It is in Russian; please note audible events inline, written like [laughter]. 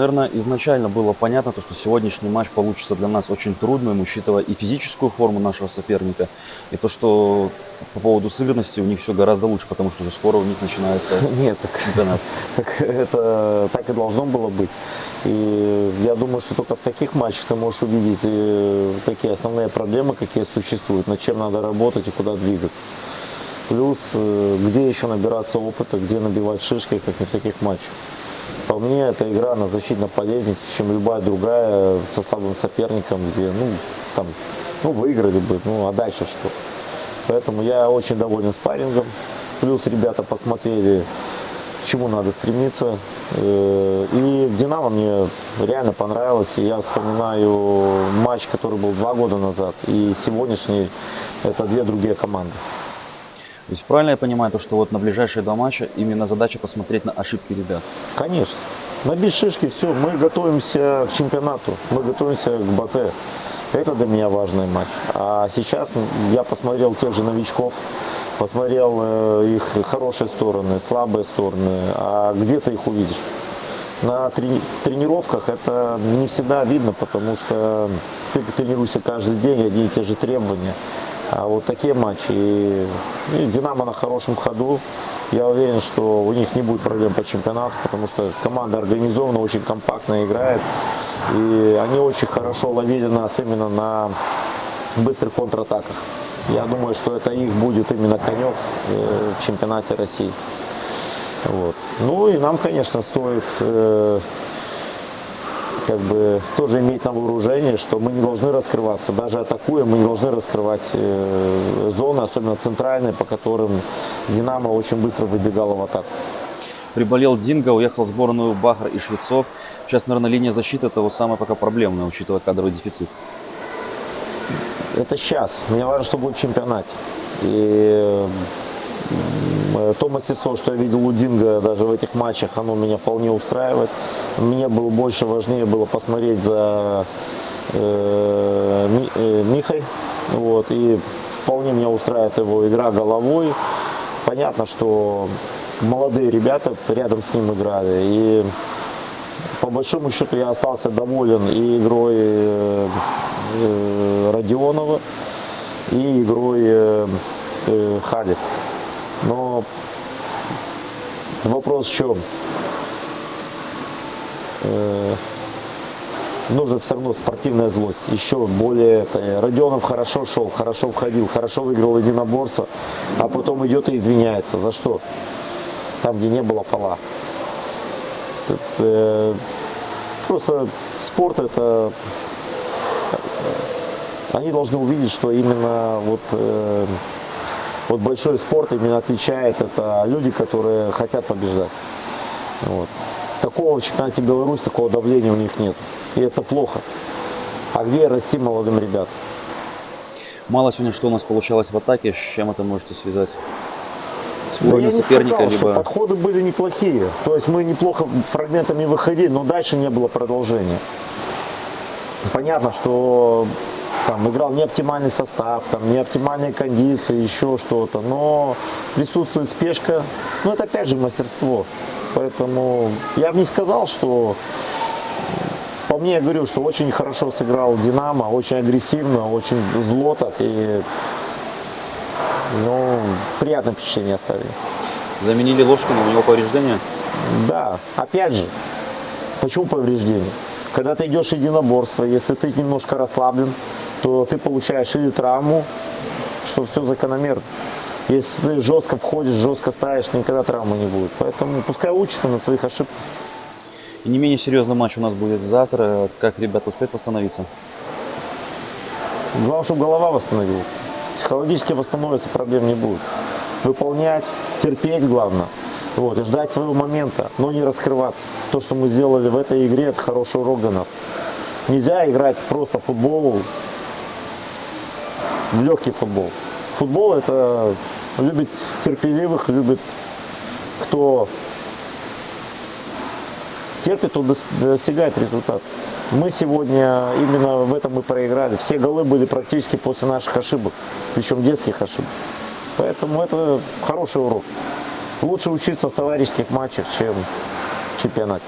Наверное, изначально было понятно, то, что сегодняшний матч получится для нас очень трудным, учитывая и физическую форму нашего соперника, и то, что по поводу сыгранности у них все гораздо лучше, потому что уже скоро у них начинается [laughs] Нет, так, чемпионат. [laughs] так это так и должно было быть. И я думаю, что только в таких матчах ты можешь увидеть э, такие основные проблемы, какие существуют, над чем надо работать и куда двигаться. Плюс, э, где еще набираться опыта, где набивать шишки, как не в таких матчах. По мне, эта игра, она значительно полезнее, чем любая другая со слабым соперником, где, ну, там, ну, выиграли бы, ну, а дальше что? Поэтому я очень доволен спаррингом. Плюс ребята посмотрели, к чему надо стремиться. Э, И «Динамо» мне реально понравилось. И я вспоминаю матч, который был два года назад, и сегодняшний – это две другие команды. То есть правильно я понимаю, то, что вот на ближайшие два матча именно задача посмотреть на ошибки ребят? Конечно. Набить шишки, все, мы готовимся к чемпионату, мы готовимся к БТ. Это для меня важный матч. А сейчас я посмотрел тех же новичков, посмотрел э, их хорошие стороны, слабые стороны. А где ты их увидишь? На трени- тренировках это не всегда видно, потому что ты тренируешься каждый день, одни и те же требования. А вот такие матчи. И, и Динамо на хорошем ходу. Я уверен, что у них не будет проблем по чемпионату, потому что команда организована, очень компактно играет. И они очень хорошо ловили нас именно на быстрых контратаках. Я думаю, что это их будет именно конек э, в чемпионате России. Вот. Ну и нам, конечно, стоит э, как бы тоже иметь на вооружение, что мы не должны раскрываться. Даже атакуя, мы не должны раскрывать э, зоны, особенно центральные, по которым Динамо очень быстро выбегало в атаку. Приболел Динго, уехал в сборную Бахар и Швецов. Сейчас, наверное, линия защиты это вот самая пока проблемная, учитывая кадровый дефицит. Это сейчас. Мне важно, что будет чемпионат. И э, то мастерство, что я видел у Динго даже в этих матчах, оно меня вполне устраивает. Мне было больше важнее было посмотреть за э, э, Михой. Вот, и вполне меня устраивает его игра головой. Понятно, что молодые ребята рядом с ним играли. И по большому счету я остался доволен и игрой э, э, Родионова, и игрой э, э, Хади. Но вопрос в чем? Э, нужно все равно спортивная злость. Еще более, это, Родионов хорошо шел, хорошо входил, хорошо выиграл единоборство, а потом идет и извиняется. За что? Там, где не было. Это, э, просто спорт это э, они должны увидеть, что именно вот, э, вот большой спорт именно отличает это люди, которые хотят побеждать. Вот. Такого в чемпионате Беларуси, такого давления у них нет. И это плохо. А где расти молодым ребятам? Мало сегодня, что у нас получалось в атаке, с чем это можете связать? С уровнем не соперника, сказал, что либо... подходы были неплохие. То есть мы неплохо фрагментами выходили, но дальше не было продолжения. Понятно, что там играл не оптимальный состав, там не оптимальные кондиции, еще что-то, но присутствует спешка. Ну это опять же мастерство. Поэтому я бы не сказал, что по мне я говорю, что очень хорошо сыграл Динамо, очень агрессивно, очень зло так и ну, приятное впечатление оставили. Заменили Ложкина, у него повреждения. Да, опять же, почему повреждение? Когда ты идешь в единоборство, если ты немножко расслаблен, то ты получаешь или травму, что все закономерно. Если ты жестко входишь, жестко ставишь, никогда травмы не будет. Поэтому пускай учатся на своих ошибках. И не менее серьезный матч у нас будет завтра. Как ребята успеют восстановиться? Главное, чтобы голова восстановилась. Психологически восстановиться проблем не будет. Выполнять, терпеть главное. Вот, и ждать своего момента, но не раскрываться. То, что мы сделали в этой игре, это хороший урок для нас. Нельзя играть просто в футбол, в легкий футбол. Футбол это любит терпеливых, любит кто терпит, дос- достигает результата. Мы сегодня именно в этом и проиграли. Все голы были практически после наших ошибок, причем детских ошибок. Поэтому это хороший урок. Лучше учиться в товарищеских матчах, чем в чемпионате.